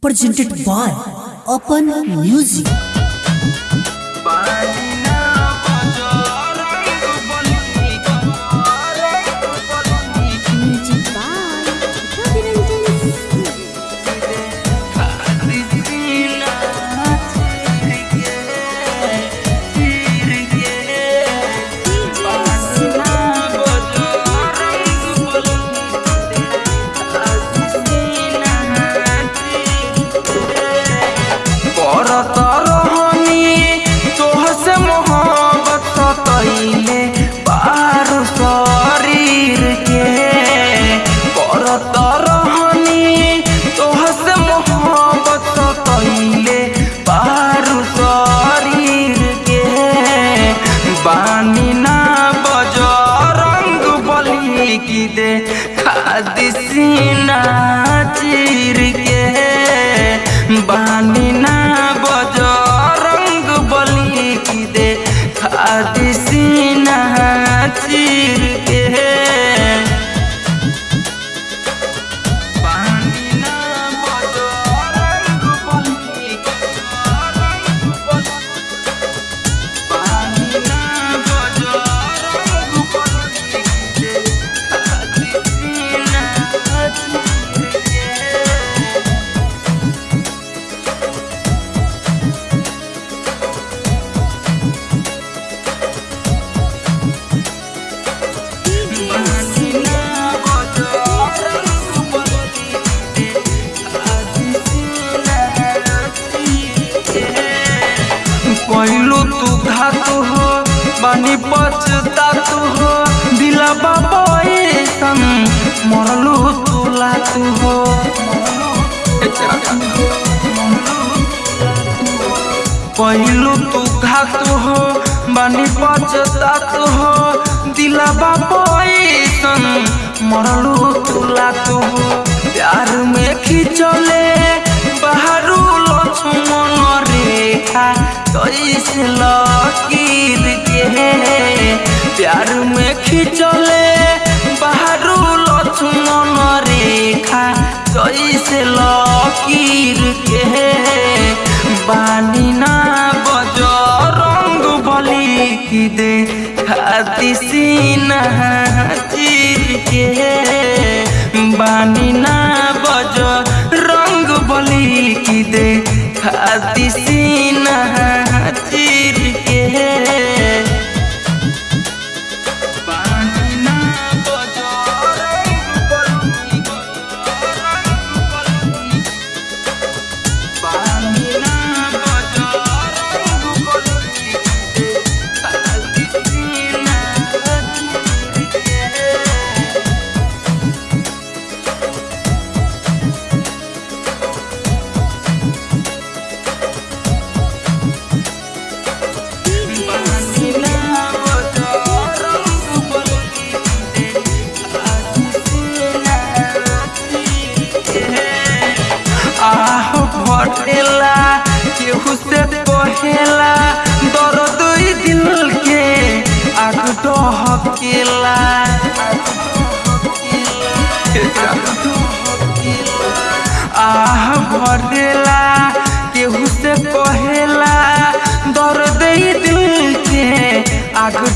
presented by Open Music. Khadi तू हो, बानी पछता तू हो, दिला बाबा ऐसन मरलू तू लातू हो। पहलू तू घातु हो, बानी पछता तू हो, दिला बाबा ऐसन मरलू तू हो। प्यार में खिंचले रेखा कैसे लकीर के प्यार में खिंचले बाहरू लक्ष्मण रेखा कैसे लकीर के बानी ना बज रंग बली की दे। खाती चीर के बानी ना बज रंग बली की दे। खाती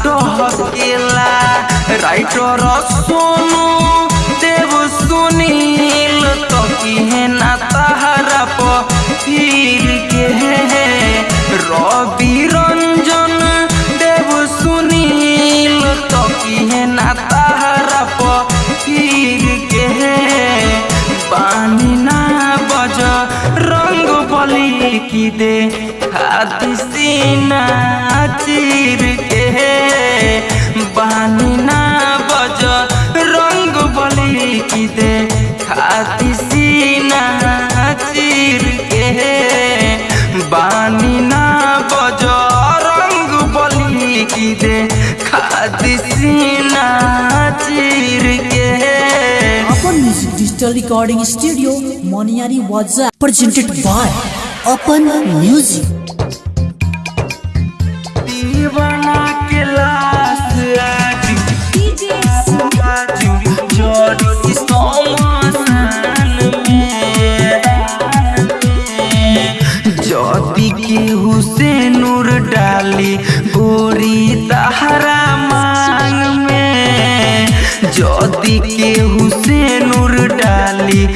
आग डहकेला राइटर सोनू देव सुनील तो की ना तहरा पीर के रवि रंजन, देव सुनील तो की ना तहरा पीर के बानी ना बज, रंग बली की दे, हाथी सीना, चीर अपन music digital recording studio Moniyari वाजा प्रेजेंटेड बाय अपन म्यूज़िक दीवाना के ला के हुसैन उर डाली।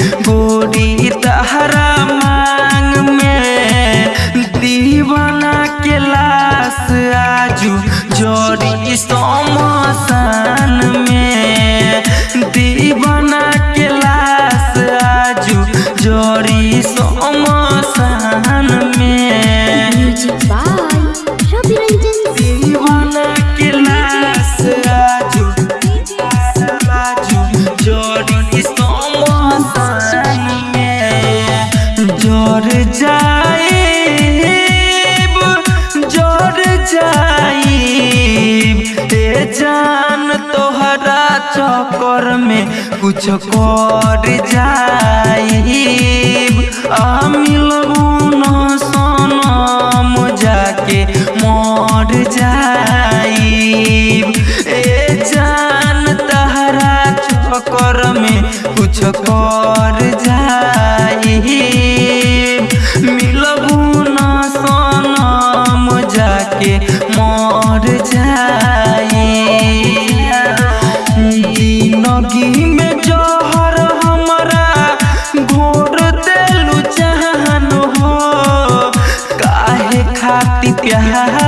चक्कर में कुछ कर जाए हम मिल 呀。呀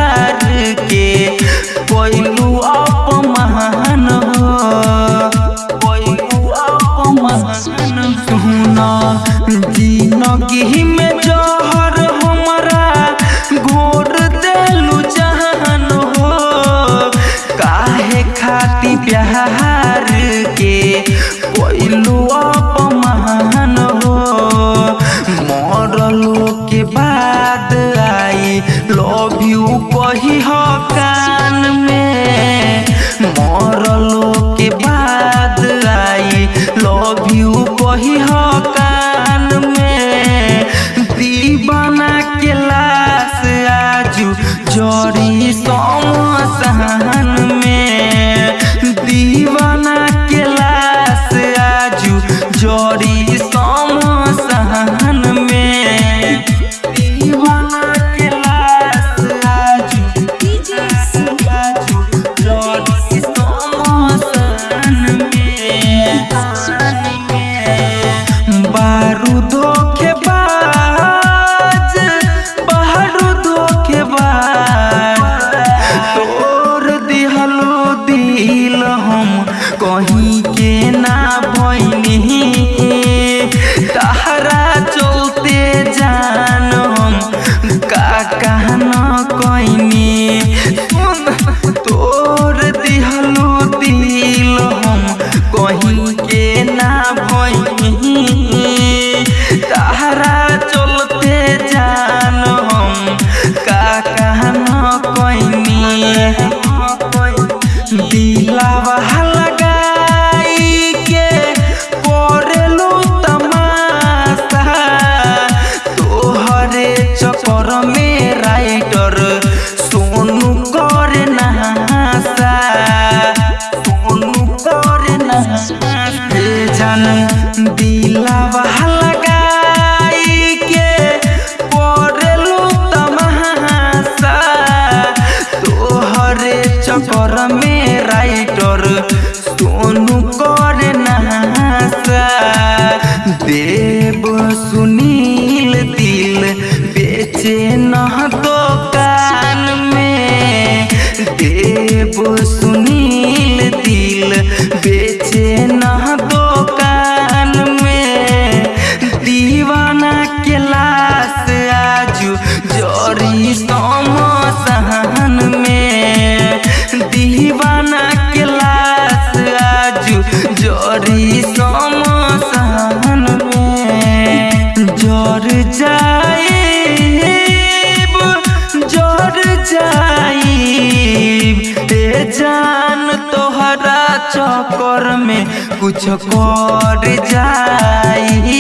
चक्कर में कुछ कर जाइब।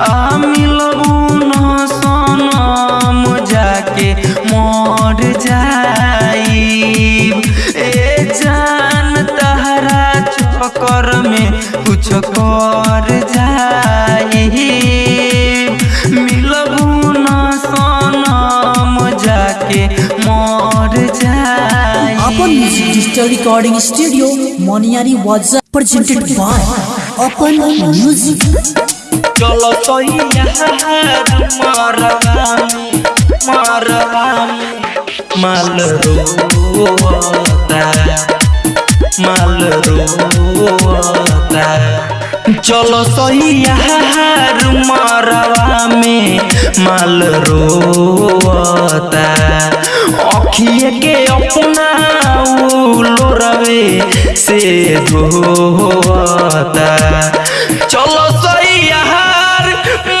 आ सनम जाके मर जाइब। ए जान तहरा चक्कर में कुछ कर जा डिजिटल रिकॉर्डिंग स्टूडियो मोनियारी वाजा प्रेजेंटेड बाय ओपन म्यूज़िक चलो तो यहाँ चलो सही यार मरवा में माल रोता अखिए के अपना लोरवे से धोता चलो सही यार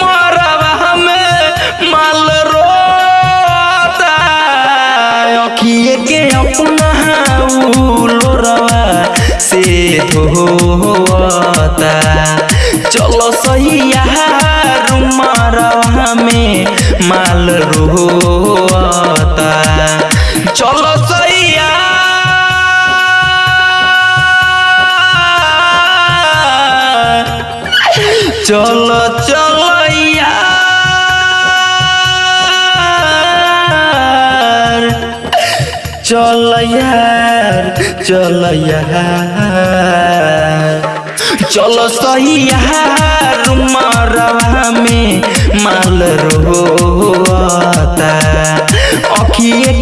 मरवा में माल रोता अखिए के अपना लोरवा से धोता चलो यार मरवा में माल रोता। चलो सही यार चलो चल यार चल चलो सही मरवा में माल रोता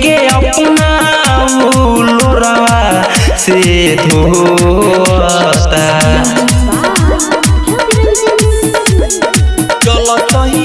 के अपना लोरवा से धोता चलो सही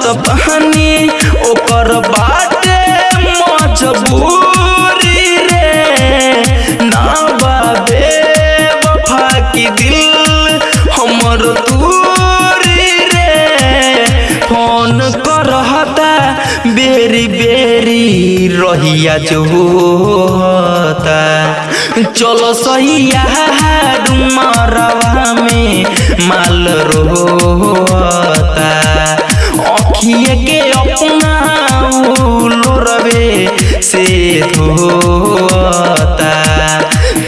समझत बहानी ओकर मजबूरी रे। ना बाबे वफा की दिल हमर दूरी रे। फ़ोन करहता, बेरी बेरी रहिया चलो सही यार मरवा में माल रोता अखिए के अपना लोरवे से धोता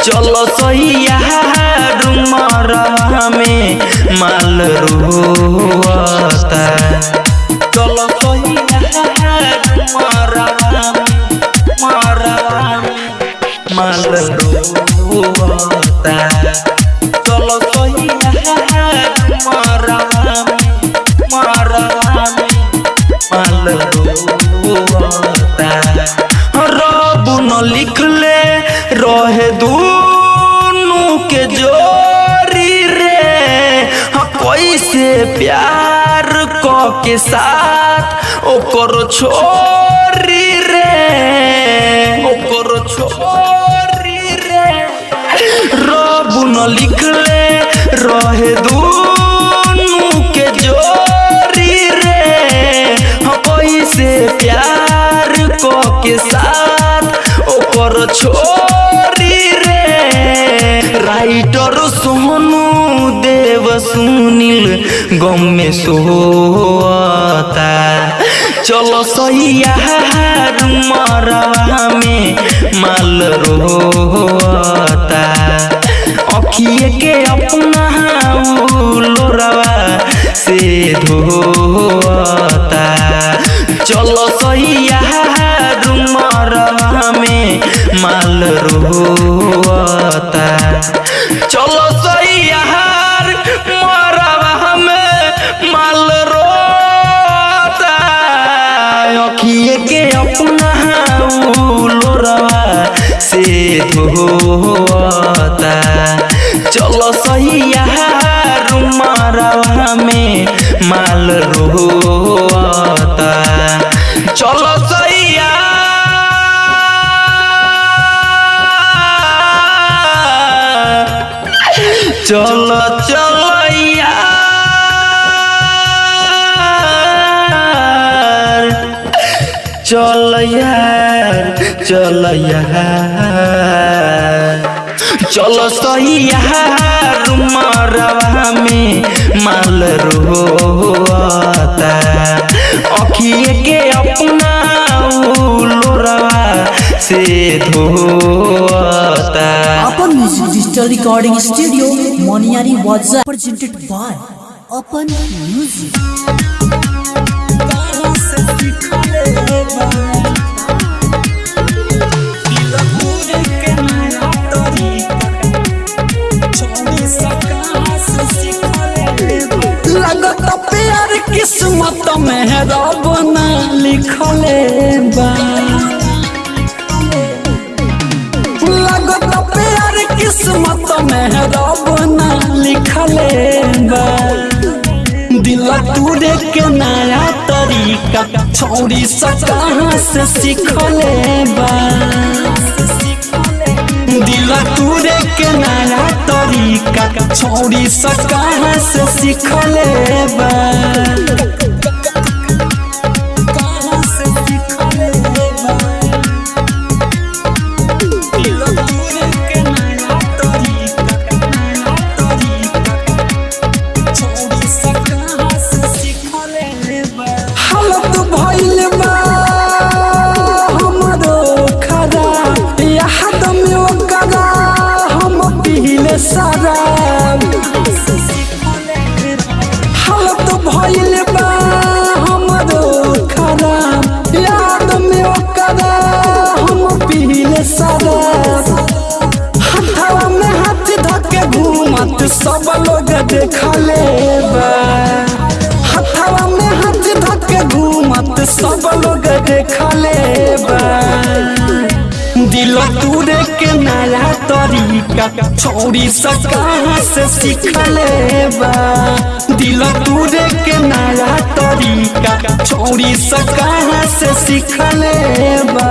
चलो सही यार में माल रोता चलो सही यार क साथ ओकर छोरी रे। ओकर छोरी रे। रब न लिखले रहे दूनु के जोरी रे। हाँ, कैसे प्यार क के साथ। ओकर छोरी सुनील, गम में सोता चलो सही यार मरवा में माल रोता अखिए के अपना लोरवा से धोता चलो सही यार मरवा में माल रोता चलो सही अपना से चलो सही मरवा में माल रोता चलो चलो चलो चल यार चल चलो सही यार में माल रोता अखिए के अपना लोरवा से धोता अपन music digital recording studio Moniyari वाजा प्रेजेंटेड बाय अपन म्यूज़िक किस्मत में रब ना लिखले बा प्यार किस्मत में रब ना लिखले बा दिल टूटे के नया तरीका छोड़ी सब कहाँ से सीखले बा? दिल टूटे के नया तरीका छोड़ी सब कहाँ से सीखले बा? तरीका छोड़ी सका से सीखले बा दिल तूरे के नया तरीका छोड़ी सका से सीखले बा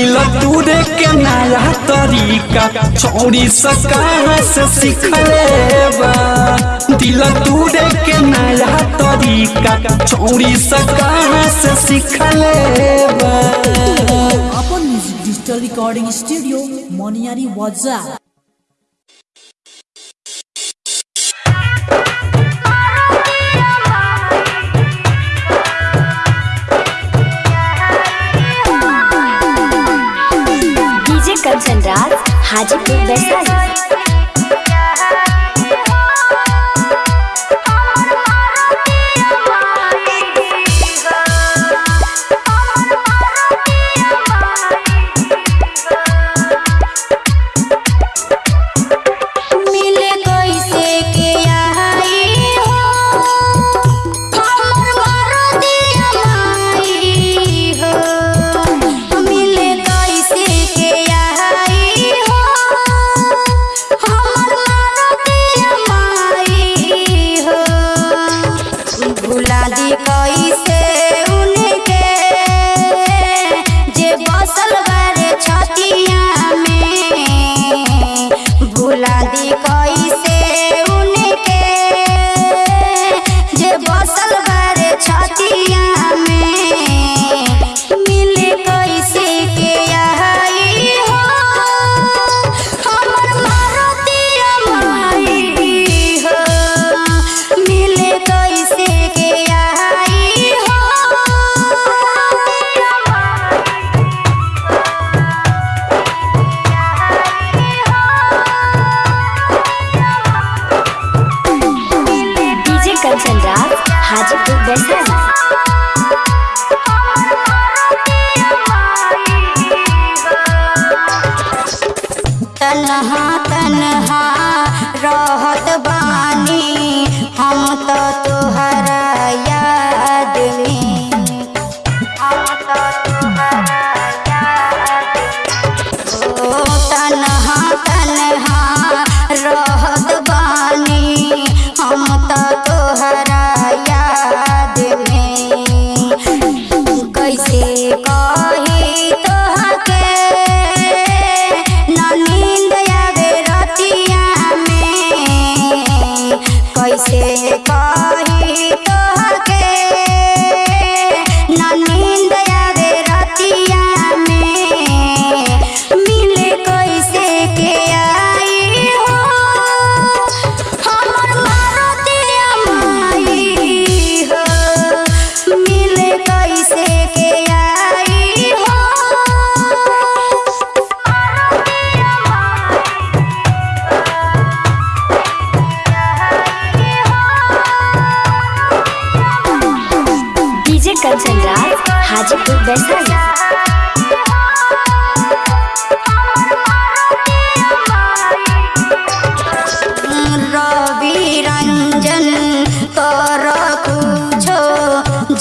दिल तूरे के नया तरीका चोरी से कहाँ से सीखले बा दिल तूरे के नया तरीका छोड़ी सा कहाँ से सीख बा अपन music digital recording studio Moniyari वाजा राज हाजीपुर वैशाली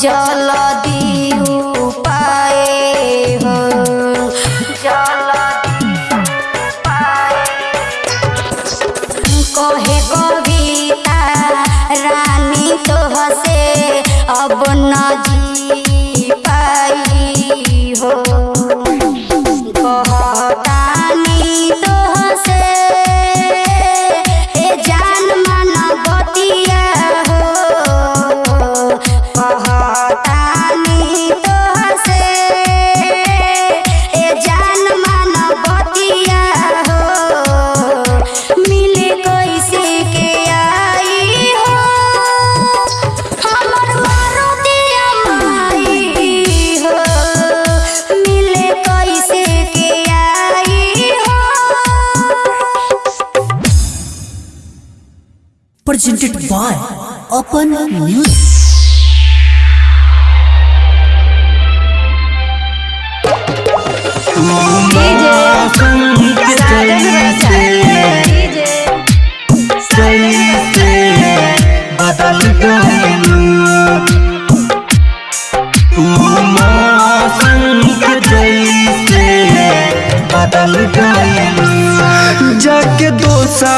জ্বালা presented by Open Music. बदल गइलू तू मौसम के दोसा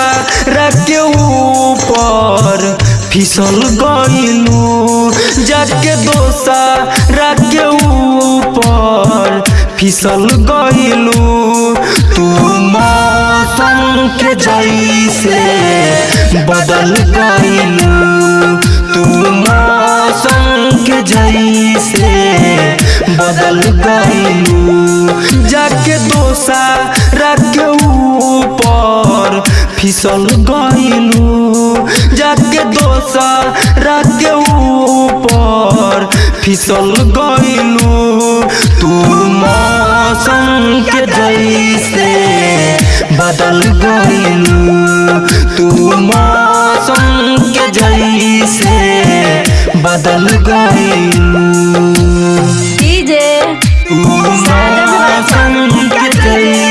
के ऊपर। फिसल गइलू, जाके दोसा के ऊपर। फिसल गइलू, तू मौसम के जैसे बदल गइलू। तू मौसम के जैसे बदल गइलू। जाके दोसा ऊपर फिसल गइलू जाके दोसा के ऊपर फिसल गइलू। तू मौसम के जैसे बदल गइलू। तू मौसम के जैसे बदल गइलू। तू मौसम के जैसे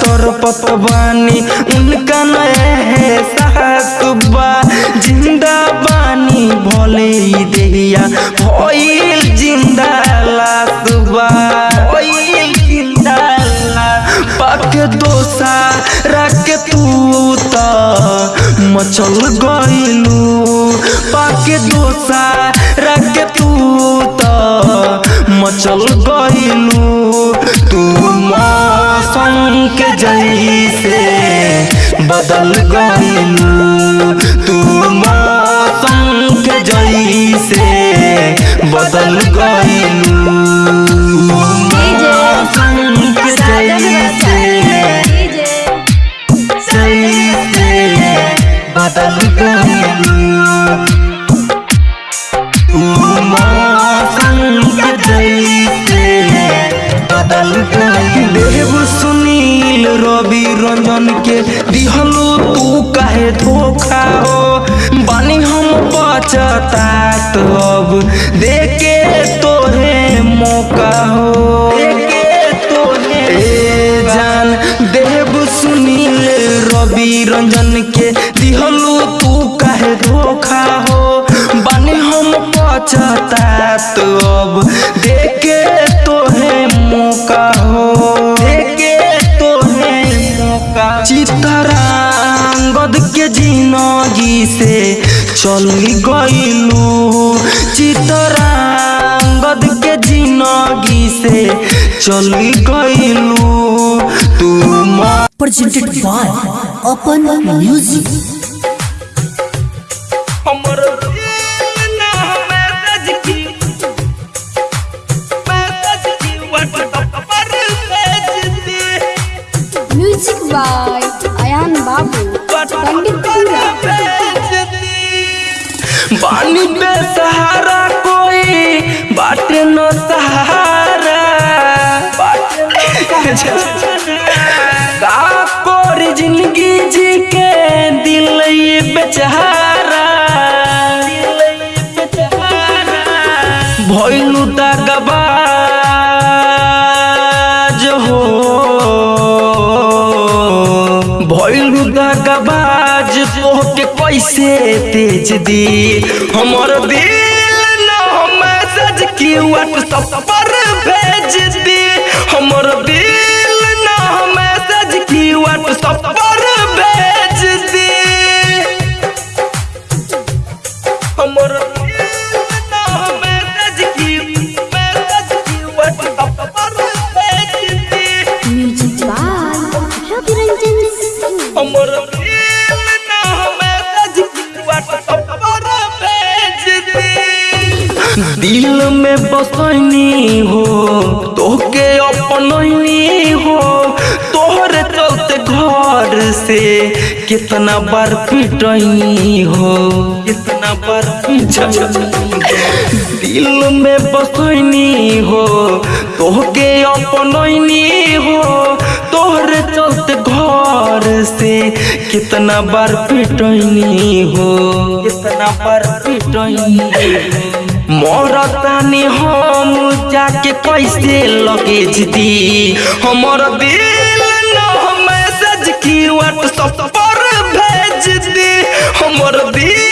तोर पत बानी उनका नए है सासुबा ज़िंदा बानी भोले देहिया भई ज़िंदा लासुबा। भई ज़िंदा ला पाक दोसा रख तू त मचल गइलू। पाक दोसा रख तू त मचल गइलू। तू मौसम के जैसे बदल गई तू मौसम के जैसे बदल गईलू रंजन के दिहलो, तू काहे धोखा हो? बानी हम बचतात अब। देके तोहे मौका हो। जान, देव सुनील रवि रंजन के दिहलो, तू काहे धोखा हो? बानी हम पछतात अब। से। चल गईलू चितरांगद के ज़िंदगी से। चल गईलू तू मा presented by Open Music. हमर बानी बेसहारा कोई बाटे न सहारा। ज़िंदगी जी के दिल बेचारा कैसे तेज दी हमर दिल न मैसेज की व्हाट्सएप पर भेज दी। दिल में बसैनी हो, तोहके अपनैनी हो। तोहरे चलते घर से कितना बार पिटैनी हो, कितना बार दिल में बसैनी हो, तोहके अपनैनी हो। तोहरे चलते घर से कितना बार पिटैनी हो, कितना बार पिटैनी हो। मरतानी हम जाके कैसे लगेज दी हमर दिल न मैसेज की व्हाट्सएप पर भेज दी हमर दिल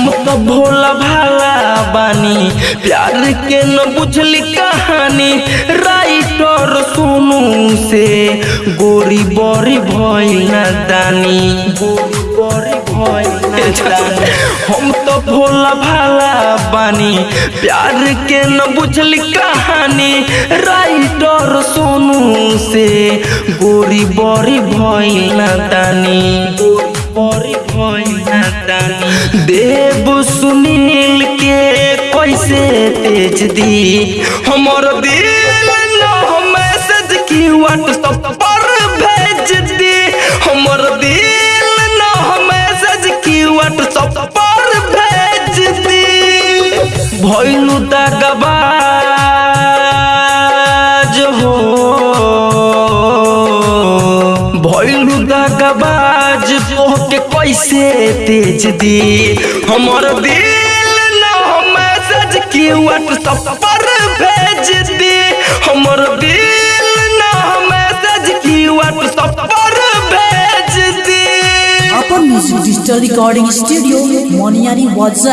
हम तो भोला भाला बानी। प्यार के न बुझली कहानी। राइटर सोनू से। गोरी बड़ी भइल दानी। गोरी न हम तो भोला भाला बानी। प्यार के न बुझली कहानी। राइटर सोनू से। गोरी बड़ी भइल गोरी बड़ी देव सुनील के कैसे तेज दी हमर दिल मैसेज की व्हाट्सएप पर भेज दी। हमर दिल तेज दी हमर दिल ना मैसेज की व्हाट्सएप पर भेज दी। हमर दिल ना मैसेज की व्हाट्सएप पर भेज दी। अपन music digital recording studio Moniyari वाजा